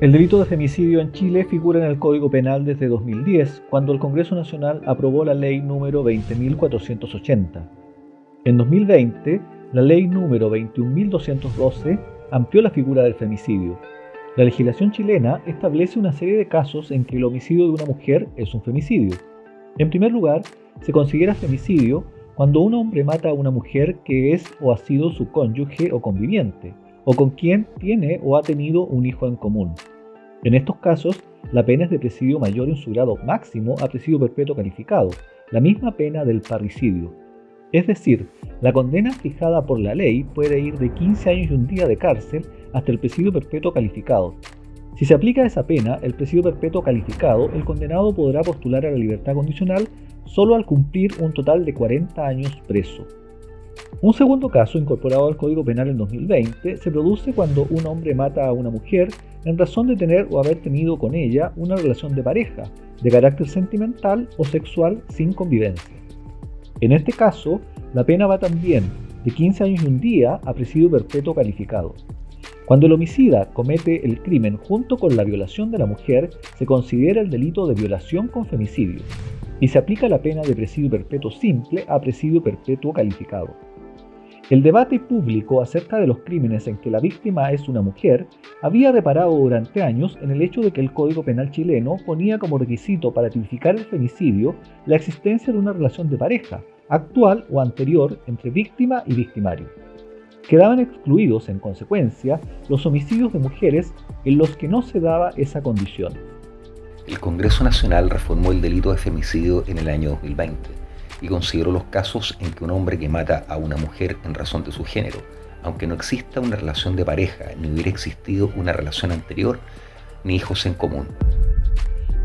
El delito de femicidio en Chile figura en el Código Penal desde 2010, cuando el Congreso Nacional aprobó la ley número 20.480. En 2020, la ley número 21.212 amplió la figura del femicidio. La legislación chilena establece una serie de casos en que el homicidio de una mujer es un femicidio. En primer lugar, se considera femicidio cuando un hombre mata a una mujer que es o ha sido su cónyuge o conviviente, o con quien tiene o ha tenido un hijo en común. En estos casos, la pena es de presidio mayor en su grado máximo a presidio perpetuo calificado, la misma pena del parricidio. Es decir, la condena fijada por la ley puede ir de 15 años y un día de cárcel hasta el presidio perpetuo calificado. Si se aplica esa pena, el presidio perpetuo calificado, el condenado podrá postular a la libertad condicional solo al cumplir un total de 40 años preso. Un segundo caso incorporado al Código Penal en 2020 se produce cuando un hombre mata a una mujer en razón de tener o haber tenido con ella una relación de pareja, de carácter sentimental o sexual sin convivencia. En este caso, la pena va también de 15 años y un día a presidio perpetuo calificado. Cuando el homicida comete el crimen junto con la violación de la mujer, se considera el delito de violación con femicidio y se aplica la pena de presidio perpetuo simple a presidio perpetuo calificado. El debate público acerca de los crímenes en que la víctima es una mujer había reparado durante años en el hecho de que el Código Penal chileno ponía como requisito para tipificar el femicidio la existencia de una relación de pareja, actual o anterior, entre víctima y victimario. Quedaban excluidos, en consecuencia, los homicidios de mujeres en los que no se daba esa condición. El Congreso Nacional reformó el delito de femicidio en el año 2020 y consideró los casos en que un hombre que mata a una mujer en razón de su género, aunque no exista una relación de pareja, ni hubiera existido una relación anterior, ni hijos en común.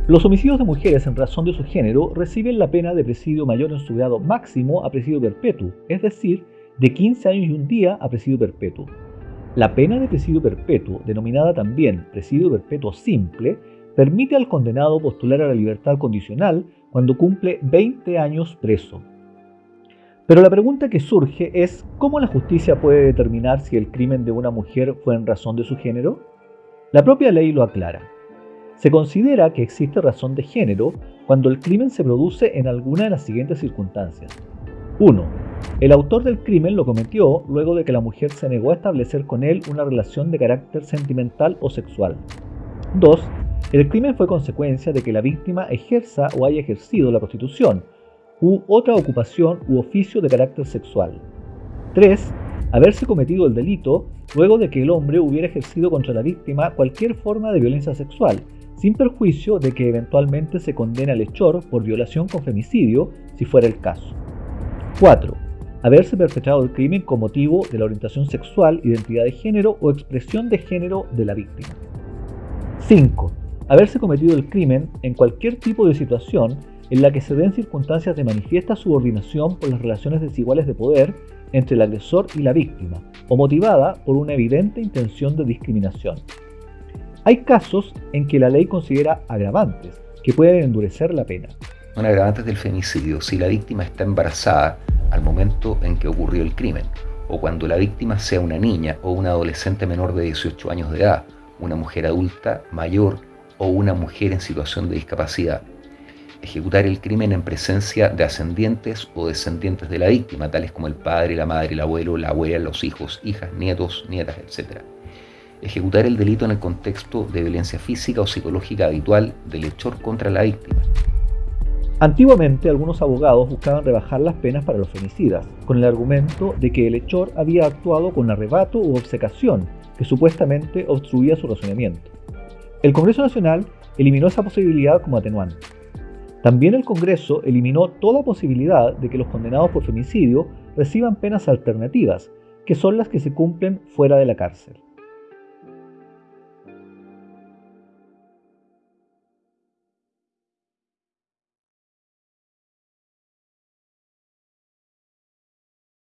Los homicidios de mujeres en razón de su género reciben la pena de presidio mayor en su grado máximo a presidio perpetuo, es decir, de 15 años y un día a presidio perpetuo. La pena de presidio perpetuo, denominada también presidio perpetuo simple, permite al condenado postular a la libertad condicional cuando cumple 20 años preso. Pero la pregunta que surge es ¿cómo la justicia puede determinar si el crimen de una mujer fue en razón de su género? La propia ley lo aclara. Se considera que existe razón de género cuando el crimen se produce en alguna de las siguientes circunstancias. 1. El autor del crimen lo cometió luego de que la mujer se negó a establecer con él una relación de carácter sentimental o sexual. 2. El crimen fue consecuencia de que la víctima ejerza o haya ejercido la prostitución u otra ocupación u oficio de carácter sexual. 3. Haberse cometido el delito luego de que el hombre hubiera ejercido contra la víctima cualquier forma de violencia sexual, sin perjuicio de que eventualmente se condene al hechor por violación con femicidio, si fuera el caso. 4. Haberse perpetrado el crimen con motivo de la orientación sexual, identidad de género o expresión de género de la víctima. 5 haberse cometido el crimen en cualquier tipo de situación en la que se den circunstancias de manifiesta subordinación por las relaciones desiguales de poder entre el agresor y la víctima, o motivada por una evidente intención de discriminación. Hay casos en que la ley considera agravantes, que pueden endurecer la pena. Un agravante del femicidio si la víctima está embarazada al momento en que ocurrió el crimen, o cuando la víctima sea una niña o una adolescente menor de 18 años de edad, una mujer adulta mayor o una mujer en situación de discapacidad. Ejecutar el crimen en presencia de ascendientes o descendientes de la víctima, tales como el padre, la madre, el abuelo, la abuela, los hijos, hijas, nietos, nietas, etc. Ejecutar el delito en el contexto de violencia física o psicológica habitual del hechor contra la víctima. Antiguamente algunos abogados buscaban rebajar las penas para los femicidas, con el argumento de que el hechor había actuado con arrebato u obcecación, que supuestamente obstruía su razonamiento. El Congreso Nacional eliminó esa posibilidad como atenuante. También el Congreso eliminó toda posibilidad de que los condenados por femicidio reciban penas alternativas, que son las que se cumplen fuera de la cárcel.